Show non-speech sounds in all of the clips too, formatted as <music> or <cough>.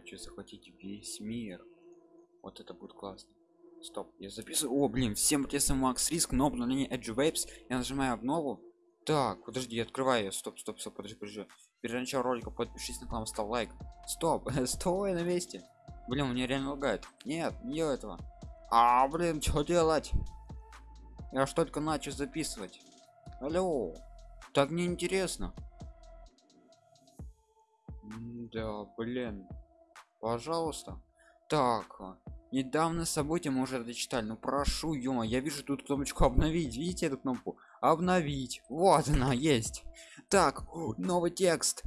хочу захватить весь мир. Вот это будет классно. Стоп я записываю. О блин всем тесом макс риск но обновление edge waves. Я нажимаю обнову. Так подожди я открываю стоп стоп стоп подожди подожди. Перед началом ролика подпишись на канал ставь лайк. Стоп <laughs> стой на месте. Блин мне реально лагает. Нет не делай этого. А блин что делать? Я ж только начал записывать. Алло так неинтересно. Да блин пожалуйста. Так недавно события мы уже дочитали. Ну прошу я вижу тут кнопочку обновить видите эту кнопку? Обновить вот она есть. Так новый текст.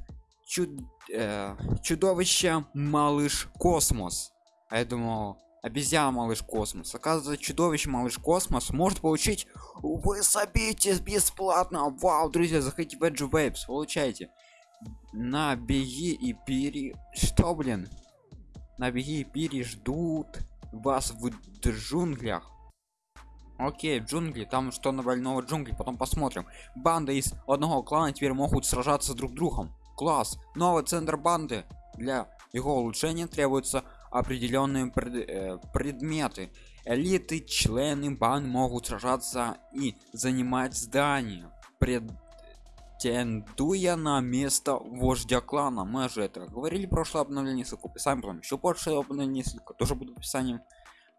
Чуд... Э, чудовище малыш космос а я думал обезьяна малыш космос оказывается чудовище малыш космос может получить вы собите бесплатно вау друзья заходите в edge waves получайте. На беги и пири что блин на беги и пири ждут вас в джунглях. Окей джунгли там что на больного джунгли потом посмотрим. Банда из одного клана теперь могут сражаться друг другом. Класс. Новый центр банды. Для его улучшения требуются определенные пред, э, предметы. Элиты члены банд могут сражаться и занимать здания претендуя на место вождя клана. Мы же это говорили прошлое обновление ссылку описанием потом еще больше обновление ссылка тоже будет в описании.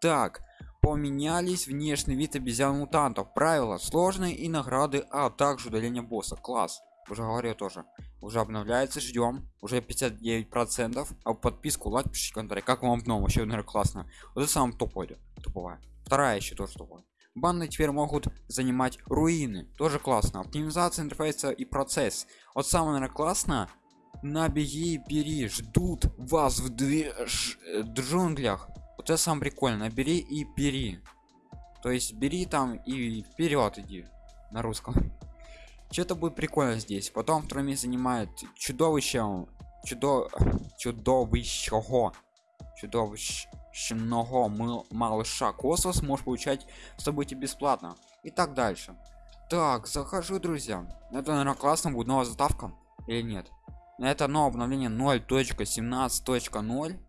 Так поменялись внешний вид обезьян мутантов правила сложные и награды а также удаление босса. Класс. Уже говорю тоже. Уже обновляется ждем уже 59 процентов. А подписку лайк пишите комментарий как вам обнова вообще наверное классно. Вот это самое топовое. Топовая вторая еще тоже топовая банды теперь могут занимать руины. Тоже классно. Оптимизация интерфейса и процесс. Вот самое наверное классно на беги и бери. Ждут вас в две э, джунглях. Вот это самое прикольно бери и бери. То есть бери там и вперед иди на русском. <laughs> Что-то будет прикольно здесь. Потом место занимает чудовище. Чудо чудовищего чудовищного малыша космос можешь получать события бесплатно. И так дальше. Так захожу друзья. Это наверное классно будет новая заставка или нет? Это новое обновление 0.17.0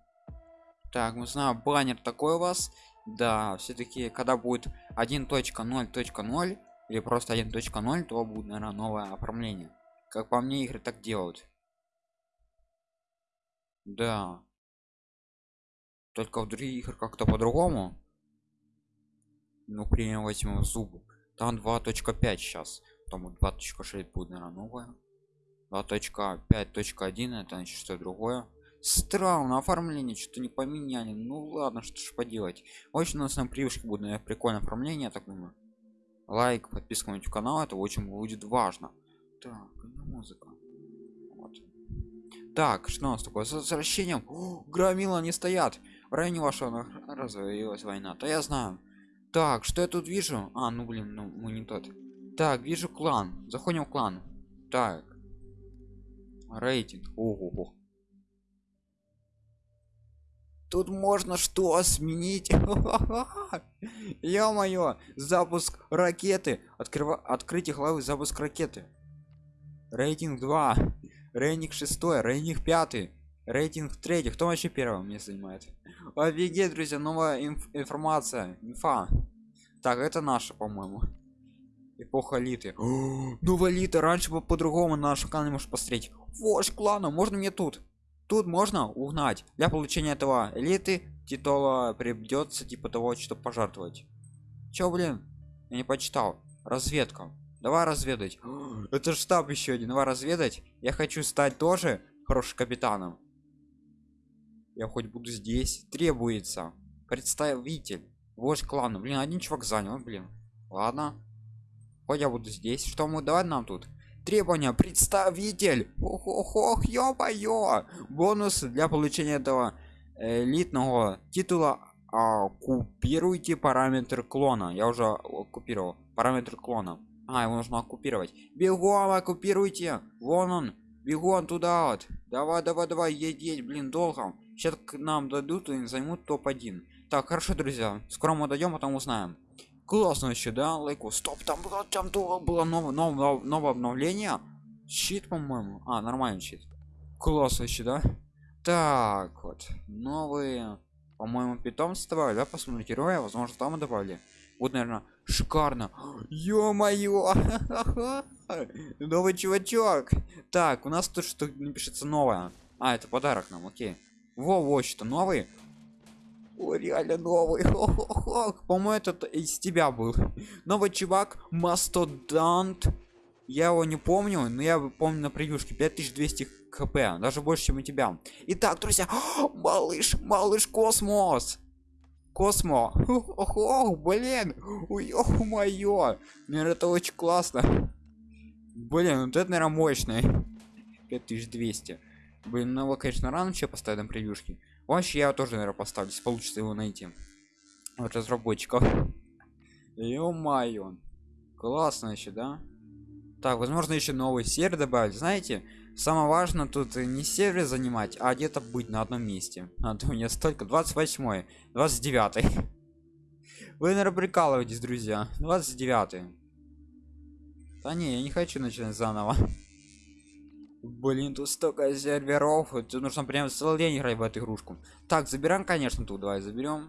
так мы знаем баннер такой у вас. Да все-таки когда будет 1.0.0 или просто 1.0 то будет наверное новое оформление. Как по мне игры так делают. Да только в других играх как-то по-другому. Ну примем возьмем зубы. Там 2.5 сейчас там 2.6 будет наверное новое. 2.5.1 это значит что другое. Странно оформление что-то не поменяли. Ну ладно что ж поделать. Очень у нас на привычке будет наверное, прикольное оформление так думаю. Лайк подписка на канал это очень будет важно. Так музыка. Вот. так что у нас такое? С возвращением О, громила не стоят районе вашего развалилась война то я знаю. Так что я тут вижу? А ну блин ну мы не тот. Так вижу клан. Заходим в клан. Так. Рейтинг. Ого тут можно что сменить? <laughs> Ё-моё запуск ракеты. Открыва открытие главы запуск ракеты. Рейтинг 2 рейтинг 6 рейтинг 5 рейтинг 3 кто вообще первым мне занимает? Офигеть друзья новая инф информация. Инфа. Так это наша по-моему. Эпоха литы. <gasps> Новая лита. Раньше бы по-другому на нашем канале можешь посмотреть. Вождь клана можно мне тут? Тут можно угнать для получения этого элиты титула придется типа того что пожертвовать. Чё, блин? Я не почитал. Разведка. Давай разведать. <gasps> Это штаб еще один. Давай разведать. Я хочу стать тоже хорошим капитаном я хоть буду здесь требуется. Представитель вождь клана. Блин один чувак занял блин. Ладно. Хоть я буду здесь. Что мы давай нам тут? Требования. Представитель. Ох ох ох ё-моё. Бонусы для получения этого элитного титула. Оккупируйте параметр клона. Я уже оккупировал. Параметр клона. А его нужно оккупировать. Бегом оккупируйте. Вон он. Бегом туда вот. Давай давай давай. Едеть блин долго сейчас к нам дадут и займут топ-1 так хорошо друзья скоро мы дойдем потом узнаем классно еще да лайку стоп там было там было новое новое, новое обновление щит по моему а нормальный щит классно еще да Так, вот. Новые, по-моему, питомства. Да, посмотрите, героя. Возможно, там и добавили. Вот, наверное, шикарно. Ё-моё! <laughs> Новый чувачок. Так, у нас тут что напишется новое. А, это подарок нам, окей. Во, вот что, новый. О, реально новый. <laughs> По-моему, этот из тебя был. Новый чувак, Мастодонт. Я его не помню, но я помню на превьюшке 5200 хп, даже больше, чем у тебя. Итак, друзья, <gasps> малыш, малыш космос. Космо. Ох, блин. Ё-моё. Наверное, это очень классно. Блин, вот это, наверное, мощный. 5200. Блин, ну его, конечно, рано че поставить на превьюшки. Вообще, я тоже, наверное, поставлю, если получится его найти. От разработчиков. Ё-моё. Классно еще, да? Так, возможно, еще новый сервер добавить. Знаете, самое важное тут не сервер занимать, а где-то быть на одном месте. А то у меня столько. 28 29 <laughs> Вы, наверное, прикалываетесь, друзья. 29 Да не, я не хочу начинать заново. <laughs> Блин, тут столько серверов. Тут нужно прям целый день играть в эту игрушку. Так, забираем, конечно, тут. Давай заберем.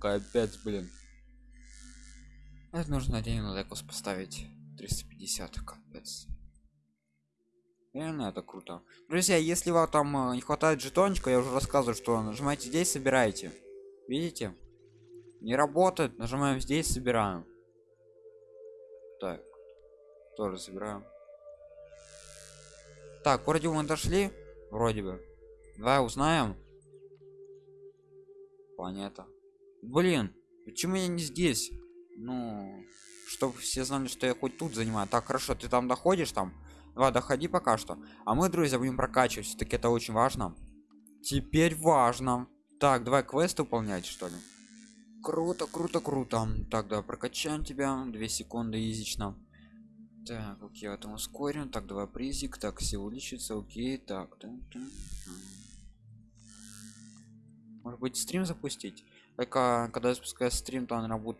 Капец, блин. Это нужно на декус поставить. 350 капец реально это круто друзья если вам там э, не хватает жетончика я уже рассказываю что нажимайте здесь собираете видите не работает нажимаем здесь собираем так тоже собираем так вроде мы дошли. Вроде бы. Давай узнаем. Планета. Блин почему я не здесь? Ну чтобы все знали что я хоть тут занимаю. Так хорошо ты там доходишь там? Два доходи пока что. А мы друзья будем прокачивать. Все-таки это очень важно. Теперь важно. Так давай квест выполнять что ли? Круто круто круто. Так давай прокачаем тебя. Две секунды изично так окей это ускорим так давай призик так все увеличится окей так да, да. может быть стрим запустить? Только когда я запускаю стрим то он будет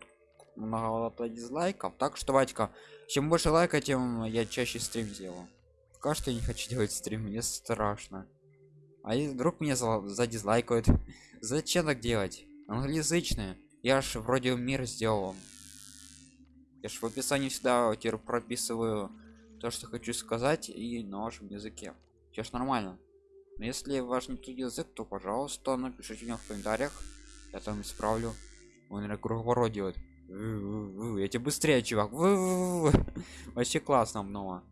много дизлайков. Так что ватька чем больше лайка тем я чаще стрим делаю. Пока что я не хочу делать стрим мне страшно. А если вдруг меня за, за <laughs> зачем так делать? Англоязычные я ж вроде мир сделал я ж в описании всегда теперь прописываю то что хочу сказать и на вашем языке. Сейчас нормально. Но если ваш не тот язык то пожалуйста напишите мне в комментариях. Я там исправлю. Он наверное, круговорот делает я тебе быстрее чувак. <laughs> Вообще классно много.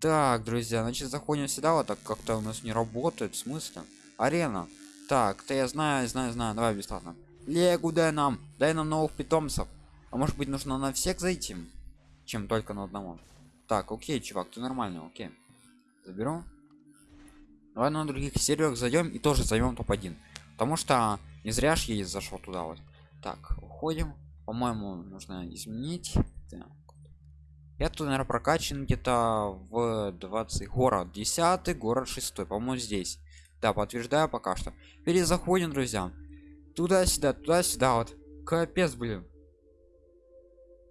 Так друзья значит заходим сюда. Вот так как-то у нас не работает. В смысле? Арена. Так то я знаю знаю знаю. Давай бесплатно. Легу дай нам дай нам новых питомцев а может быть нужно на всех зайти чем только на одного? Так окей чувак ты нормально окей. Заберу. Давай на других серверах зайдем и тоже займем топ-1 потому что не зря ж я зашел туда вот. Так уходим. По-моему нужно изменить. Так. я тут наверное прокачан где-то в 20 город 10 город 6 по-моему здесь. Да подтверждаю пока что. Перезаходим друзья. Туда-сюда туда-сюда вот. Капец блин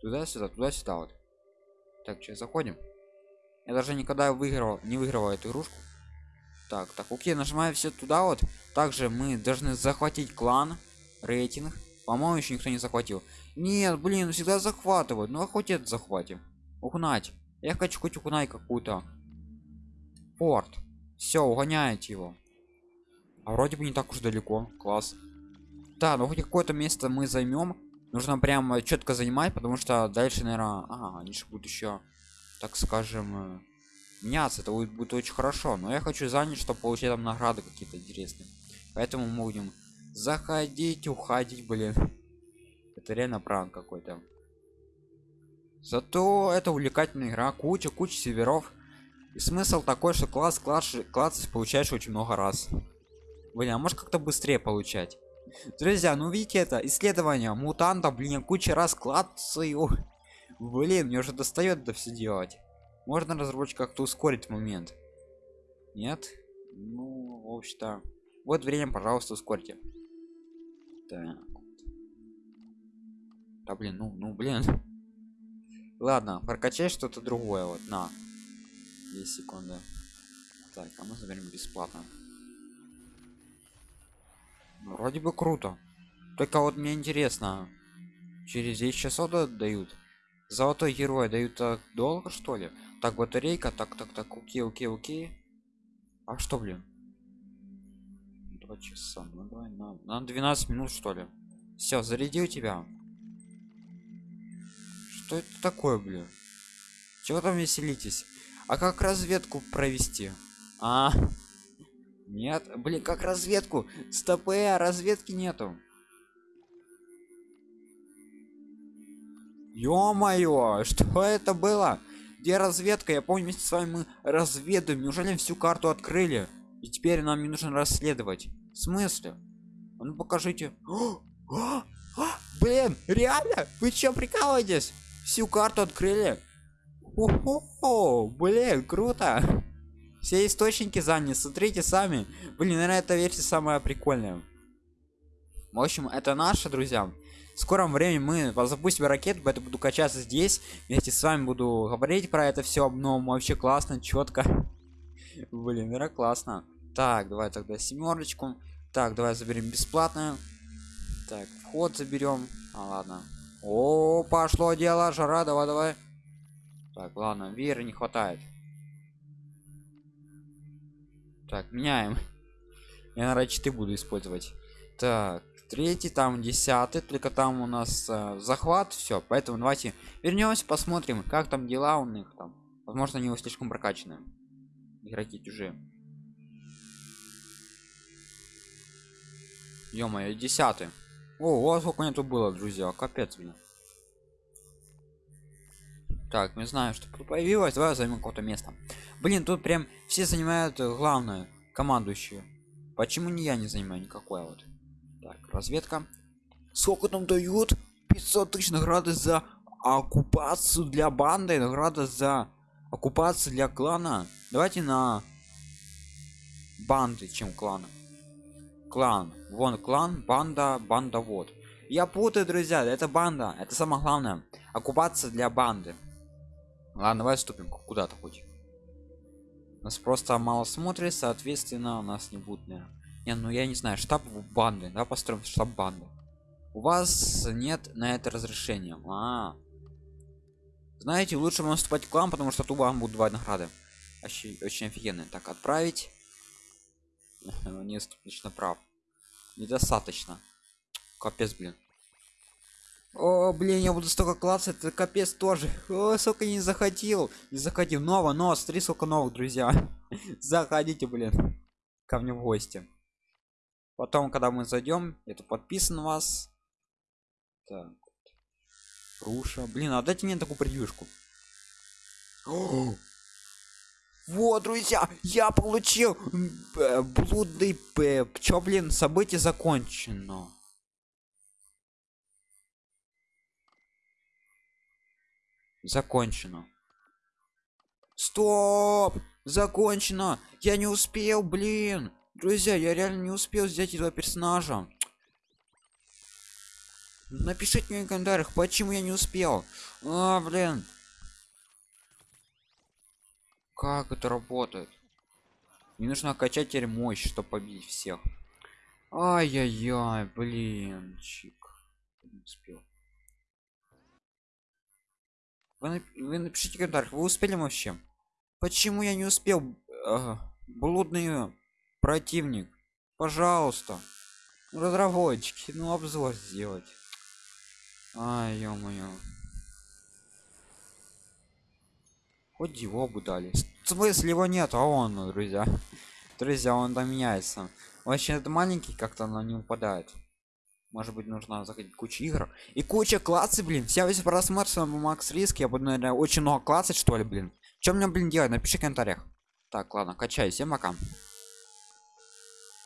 туда-сюда туда-сюда вот. Так сейчас заходим. Я даже никогда выиграл не выигрывал эту игрушку. Так так окей нажимаю все туда вот. Также мы должны захватить клан рейтинг. По-моему еще никто не захватил. Нет блин всегда захватывают. Ну а хоть это захватим. Угнать. Я хочу хоть угнать какую-то. Порт. Все угоняете его. А вроде бы не так уж далеко. Класс. Да ну хоть какое-то место мы займем нужно прямо четко занимать потому что дальше наверное ага, они же будут еще так скажем э, меняться. Это будет, будет очень хорошо. Но я хочу занять чтобы получать там награды какие-то интересные. Поэтому мы будем заходить уходить блин. Это реально пранк какой-то. Зато это увлекательная игра. Куча куча северов и смысл такой что класс класс класс получаешь очень много раз. Блин а может как-то быстрее получать друзья ну видите это исследование мутанта блин куча раз клацаю блин мне уже достает это все делать. Можно разработчик как-то ускорить момент? Нет? Ну в общем-то вот время пожалуйста ускорьте. Так. Да блин ну ну блин. Ладно прокачай что-то другое вот на. 10 секунды. Так а мы заберем бесплатно вроде бы круто. Только вот мне интересно через 10 часов дают? Золотой герой дают так долго что ли? Так батарейка так так так окей окей окей. А что блин? Два часа ну давай на, на 12 минут что ли. Все зарядил тебя? Что это такое блин? Чего там веселитесь? А как разведку провести? А нет? Блин как разведку? Стопы а разведки нету. Ё-моё что это было? Где разведка? Я помню вместе с вами мы разведываем неужели всю карту открыли? И теперь нам не нужно расследовать. В смысле? А ну покажите. О, о, о, блин реально? Вы чё прикалываетесь? Всю карту открыли? О, блин круто все источники заняты смотрите сами. Блин наверное эта версия самая прикольная. В общем это наши друзья. В скором времени мы запустим ракету поэтому буду качаться здесь. Вместе с вами буду говорить про это все но вообще классно четко <laughs> блин это классно. Так давай тогда семерочку так давай заберем бесплатную. Так вход заберем а ладно. О пошло дело жара давай давай. Так ладно веры не хватает так меняем. Я наверное 4 буду использовать. Так третий там десятый только там у нас э, захват все поэтому давайте вернемся посмотрим как там дела у них там. Возможно они его слишком прокачаны игроки чужие. Ё-моё десятый. О вот сколько нету было друзья капец блин. Так мы знаем что появилось. Давай займем какое-то место блин тут прям все занимают э, главное командующие почему не я не занимаю никакое вот. Так разведка. Сколько там дают? 500 тысяч награды за оккупацию для банды награда за оккупацию для клана. Давайте на банды чем клана клан. Вон клан банда банда вот я путаю друзья это банда это самое главное. Оккупация для банды. Ладно давай ступим куда-то хоть нас просто мало смотрит соответственно у нас не будет наверное не, ну я не знаю, штаб банды, да, построим штаб банды. У вас нет на это разрешения. А, -а, -а. Знаете, лучше вам вступать в клан, потому что тут вам будут два награды. Очень, очень офигенно. Так, отправить. <laughs> Недостаточно прав. Недостаточно. Капец, блин. О, блин, я буду столько класса, это капец тоже. О, сколько не заходил. Не заходил. Ново, но смотри, сколько новых, друзья. <laughs> Заходите, блин. Ко мне в гости потом когда мы зайдем это подписан вас так руша блин а дайте мне такую превьюшку <gasps> вот друзья я получил блудный пеп чё блин событие закончено закончено стоп закончено я не успел блин Друзья, я реально не успел взять этого персонажа. Напишите мне в комментариях, почему я не успел. А, блин. Как это работает? Мне нужно качать теперь мощь, чтобы побить всех. Ай-яй-яй, блин, чик. Не успел. Вы, вы напишите в комментариях, вы успели вообще? Почему я не успел? Э, блудные противник? Пожалуйста. Разработчики ну обзор сделать. А ё-моё. Хоть его бы дали. В смысле его нет а он ну, друзья. Друзья он там меняется вообще это маленький как-то на не упадает может быть нужно заходить куча игр. И куча классы блин. Вся весь просмотр с макс риск. Я буду наверное очень много классов что ли блин. Чем мне блин делать? Напиши в комментариях. Так ладно качай всем пока